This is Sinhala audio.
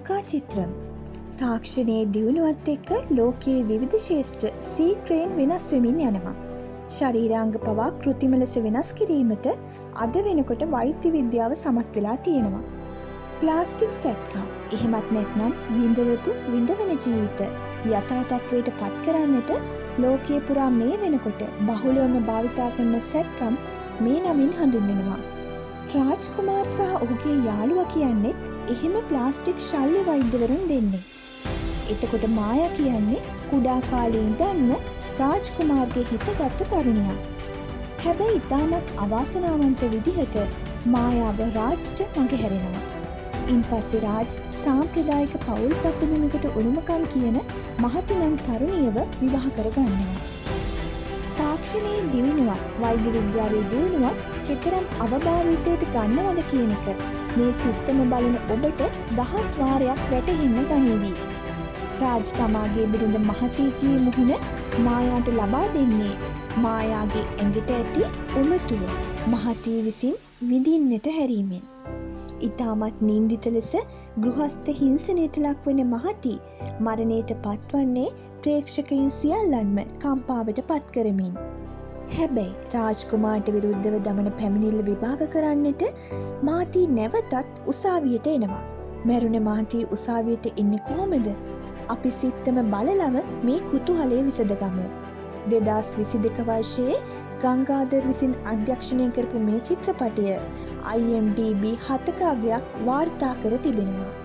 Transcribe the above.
නෞකා චිත්‍රම් තාක්ෂණයේ දියුණුවත් එක්ක ලෝකයේ විවිධ ශේෂ්ත්‍ර සීක්‍රයෙන් වෙනස් වෙමින් යනවා. ශරීරාංග පවා කෘතිම ලෙස වෙනස් කිරීමට අද වෙනකොට වෛද්‍ය විද්‍යාව සමත් වෙලා තියෙනවා. ප්ලාස්ටික් සැත්කම් එහෙමත් නැත්නම් විඳවපු විඳවෙන ජීවිත යථාතත්වයට පත් කරන්නට ලෝකයේ පුරා මේ වෙනකොට බහුලවම භාවිතා කරන සැත්කම් මේ නමින් හඳුන්වෙනවා. රාජ් කුමාර් සහ ඔහුගේ යාළුව කියන්නෙත් එහෙම ප්ලාස්ටික් ශල්්‍ය වෛද්‍යවරුන් දෙන්නේ. එතකොට මාය කියන්නේ කුඩා කාලේ ඉඳන්ම රාජ් කුමාර්ගේ හිත ගත්ත තරුණියක්. හැබැයි ඉතාමත් අවාසනාවන්ත විදිහට මායාව රාජ්ට මගහැරෙනවා. ඉන් පස්සේ රාජ් සාම්ප්‍රදායික පවුල් පසුබිමකට උරුමකම් කියන මහතිනම් තරුණියව විවාහ කරගන්නවා. තාක්ෂණයේ දියුණුවත් වෛද්‍ය විද්‍යාවේ දියුණුවත් කෙතරම් අවභාවිතයට ගන්නවද කියන එක මේ සිත්තම බලන ඔබට දහස් වාරයක් වැටහෙන්න ගනීවී. රාජ් තමාගේ බිරිඳ මහතීකී මුහුණ මායාට ලබා දෙන්නේ මායාගේ ඇඟට ඇති උමතුව මහතී විසින් විඳින්නට හැරීමෙන්. ඉතාමත් නින්දිත ලෙස ගෘහස්ත හිංසනයට ලක්වන මහති මරණයට පත්වන්නේ ප්‍රේක්ෂකයින් සියල්ලන්ම කම්පාවට පත් කරමින්. හැබැයි රාජ්කුමාට විරුද්ධව දමන පැමිණිල්ල විභාග කරන්නට මාතී නැවතත් උසාවියට එනවා. මැරුණ මාතී උසාවියට එන්න කොහොමද අපි සිත්තම බලලව මේ කුතුහලය විසඳගමු. දෙදස් විසි දෙක වර්ෂයේ ගංගාදර් විසින් අධ්‍යක්ෂණය කරපු මේ චිත්‍රපටය IMDB හතකාගයක් වාර්තා කර තිබෙනවා.